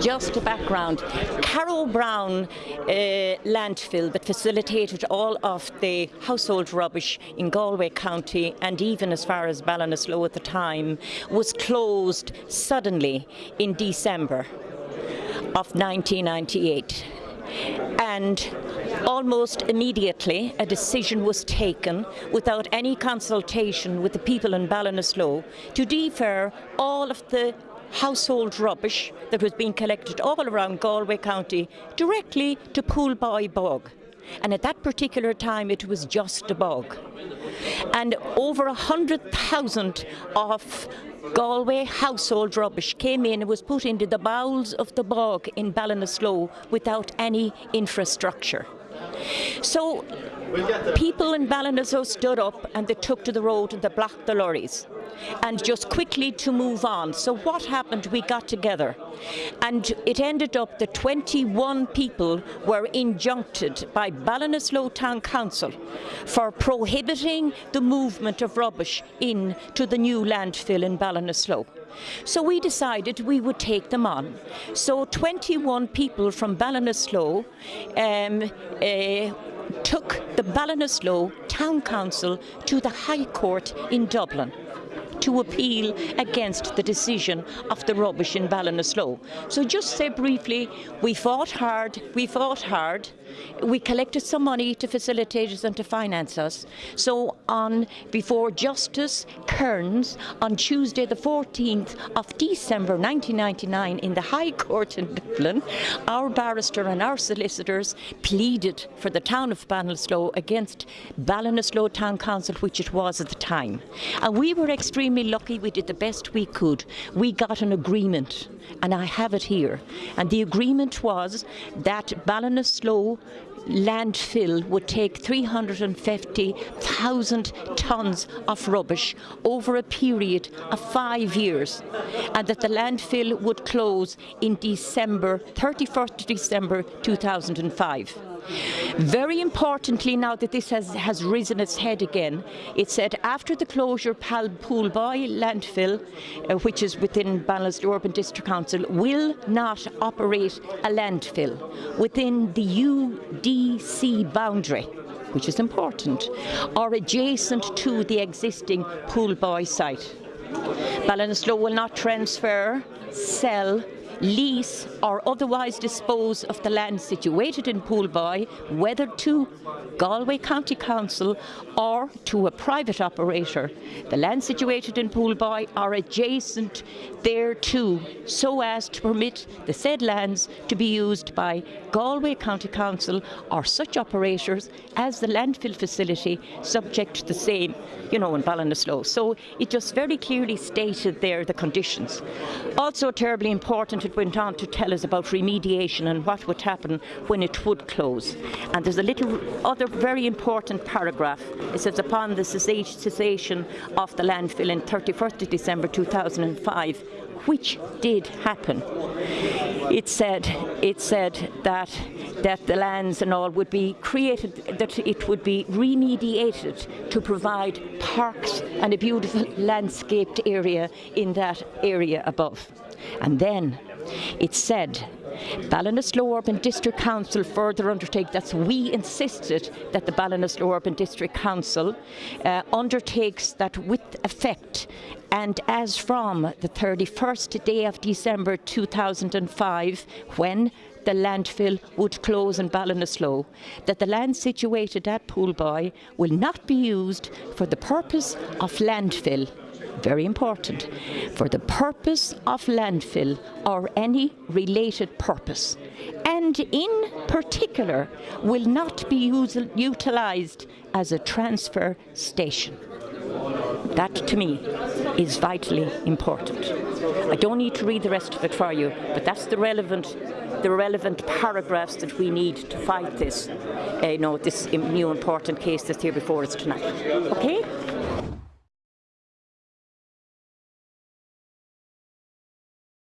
just a background. Carrowbrowne uh, landfill that facilitated all of the household rubbish in Galway County and even as far as Ballinasloe at the time was closed suddenly in December of 1998 and almost immediately a decision was taken without any consultation with the people in Ballinasloe to defer all of the household rubbish that was being collected all around Galway County directly to Poolboy Bog. And at that particular time it was just a bog. And over a hundred thousand of Galway household rubbish came in and was put into the bowels of the bog in Ballinasloe without any infrastructure. So people in Ballinasloe stood up and they took to the road and they blocked the lorries and just quickly to move on. So what happened? We got together and it ended up that 21 people were injuncted by Ballinasloe Town Council for prohibiting the movement of rubbish into the new landfill in Ballinasloe. So we decided we would take them on. So 21 people from Ballinasloe um, uh, took the Ballinasloe Town Council to the High Court in Dublin to appeal against the decision of the rubbish in Ballinasloe. So just say briefly, we fought hard, we fought hard, we collected some money to facilitate us and to finance us. So on before Justice Kearns on Tuesday the 14th of December 1999 in the High Court in Dublin, our barrister and our solicitors pleaded for the town of Ballinasloe against Ballinasloe Town Council, which it was at the time. And we were extremely lucky, we did the best we could. We got an agreement, and I have it here. And the agreement was that Ballinasloe landfill would take 350,000 tonnes of rubbish over a period of five years and that the landfill would close in December, 31st December 2005. Very importantly, now that this has, has risen its head again, it said after the closure, Pal Poolboy landfill, uh, which is within Ballinasloe Urban District Council, will not operate a landfill within the UDC boundary which is important, or adjacent to the existing Poolboy site. Ballinasloe will not transfer, sell, lease or otherwise dispose of the land situated in Poolboy, whether to Galway County Council or to a private operator. The land situated in Poolboy are adjacent thereto so as to permit the said lands to be used by Galway County Council or such operators as the landfill facility subject to the same, you know, in Ballinasloe. So it just very clearly stated there the conditions. Also terribly important, went on to tell us about remediation and what would happen when it would close. And there's a little other very important paragraph. It says upon the cessation of the landfill in 31st of December 2005, which did happen. It said, it said that that the lands and all would be created, that it would be remediated to provide parks and a beautiful landscaped area in that area above. And then it said Ballinasloe Urban District Council further undertake, that's we insisted that the Ballinasloe Urban District Council uh, undertakes that with effect. And as from the 31st day of December 2005 when the landfill would close in Ballinasloe, that the land situated at Poolboy will not be used for the purpose of landfill very important, for the purpose of landfill or any related purpose, and in particular will not be utilised as a transfer station. That to me is vitally important. I don't need to read the rest of it for you, but that's the relevant the relevant paragraphs that we need to fight this, uh, you know, this new important case that's here before us tonight. Okay?